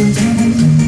you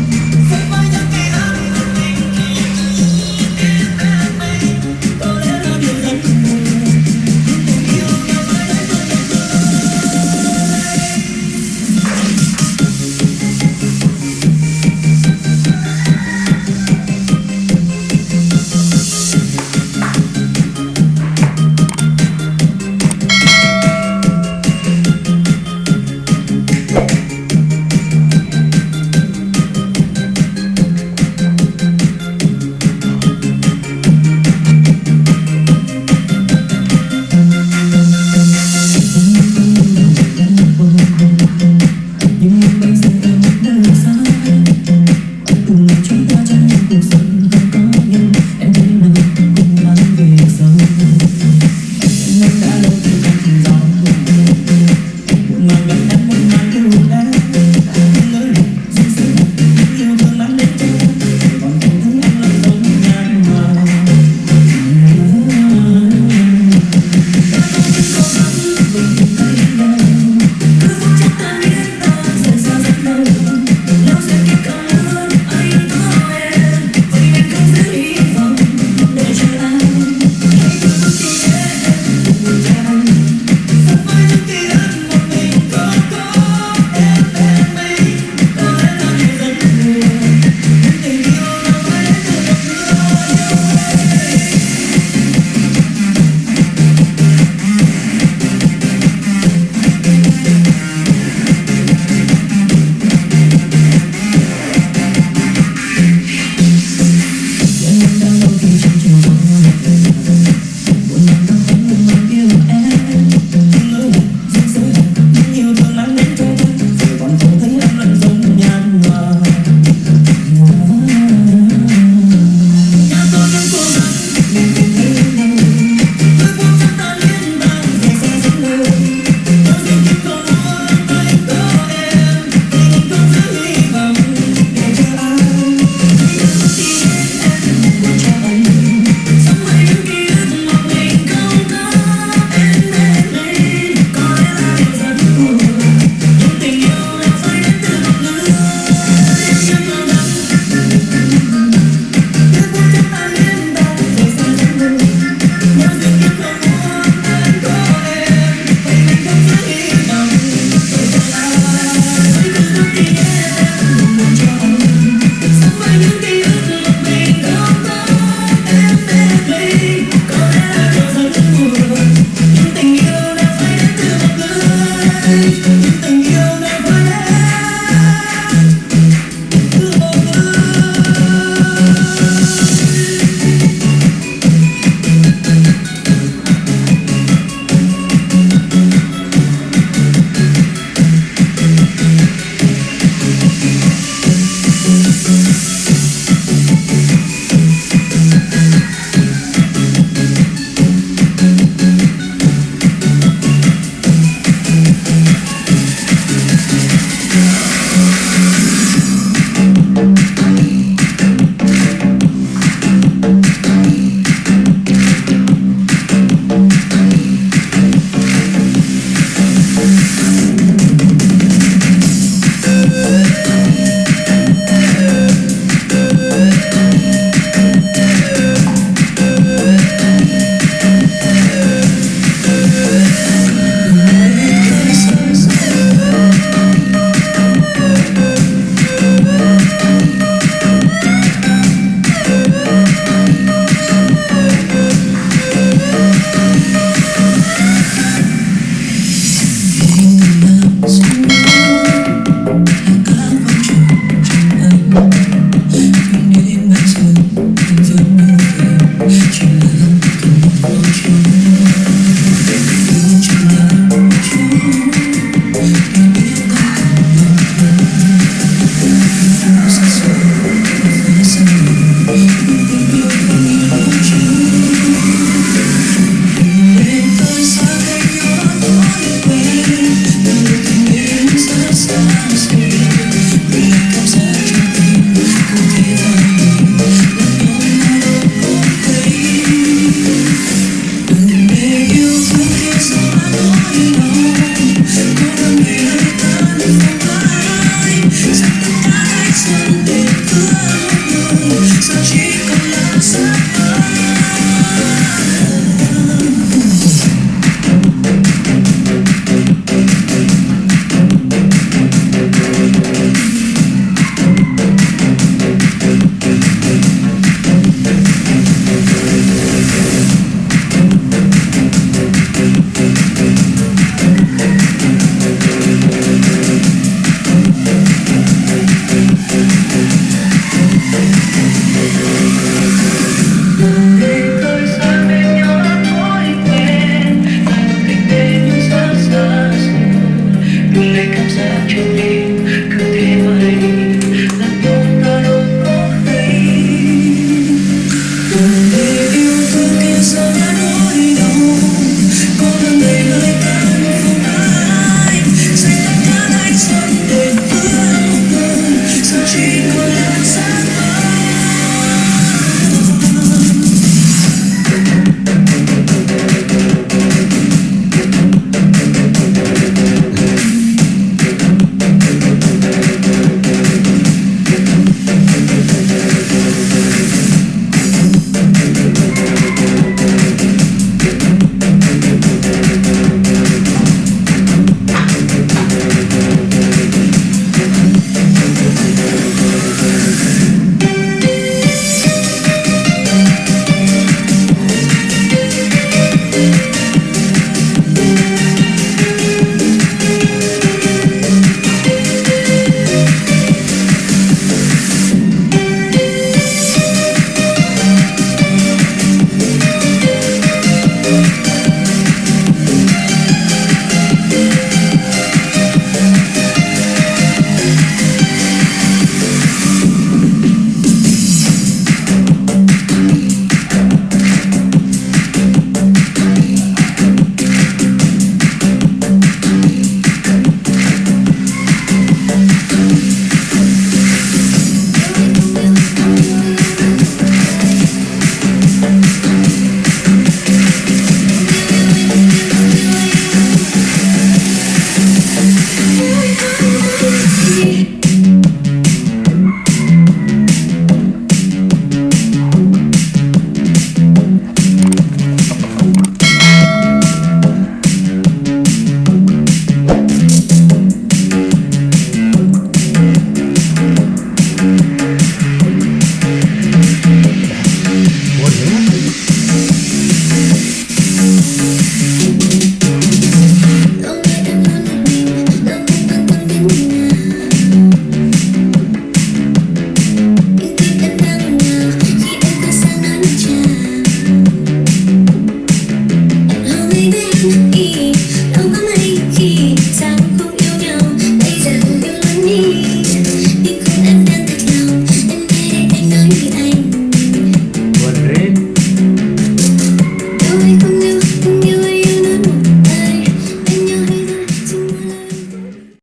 Thank you.